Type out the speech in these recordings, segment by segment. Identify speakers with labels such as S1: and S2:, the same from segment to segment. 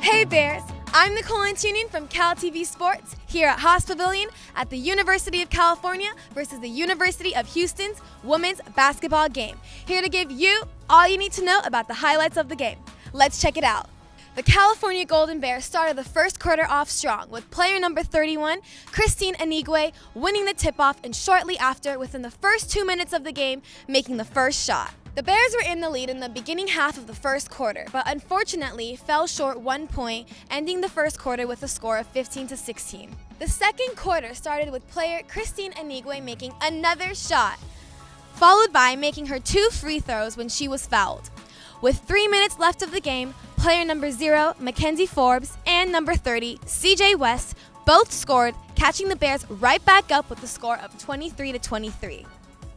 S1: Hey Bears! I'm Nicole Antunian from Cal TV Sports here at Haas Pavilion at the University of California versus the University of Houston's women's basketball game. Here to give you all you need to know about the highlights of the game. Let's check it out. The California Golden Bears started the first quarter off strong with player number 31, Kristine Anigwe, winning the tip-off and shortly after, within the first two minutes of the game, making the first shot. The Bears were in the lead in the beginning half of the first quarter, but unfortunately fell short one point, ending the first quarter with a score of 15 to 16. The second quarter started with player Kristine Anigwe making another shot, followed by making her two free throws when she was fouled. With three minutes left of the game, player number zero, Mackenzie Forbes, and number 30, CJ West, both scored, catching the Bears right back up with a score of 23 to 23.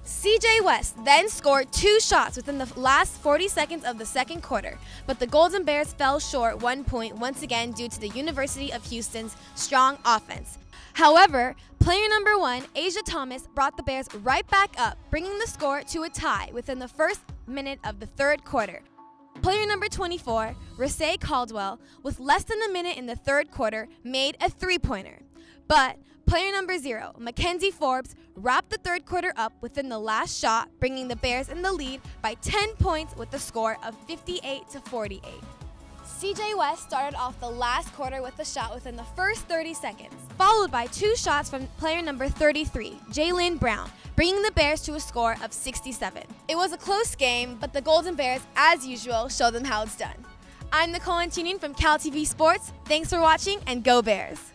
S1: CJ West then scored two shots within the last 40 seconds of the second quarter, but the Golden Bears fell short one point once again due to the University of Houston's strong offense. However, player number one, Asha Thomas, brought the Bears right back up, bringing the score to a tie within the first minute of the third quarter. Player number 24, Receé Caldwell, with less than a minute in the third quarter, made a three-pointer. But player number zero, Mackenzie Forbes, wrapped the third quarter up within the last shot, bringing the Bears in the lead by 10 points with a score of 58 to 48. CJ West started off the last quarter with a shot within the first 30 seconds, followed by two shots from player number 33, Jaelyn Brown, bringing the Bears to a score of 67. It was a close game, but the Golden Bears, as usual, showed them how it's done. I'm Nicole Antunian from Cal TV Sports. Thanks for watching and go Bears!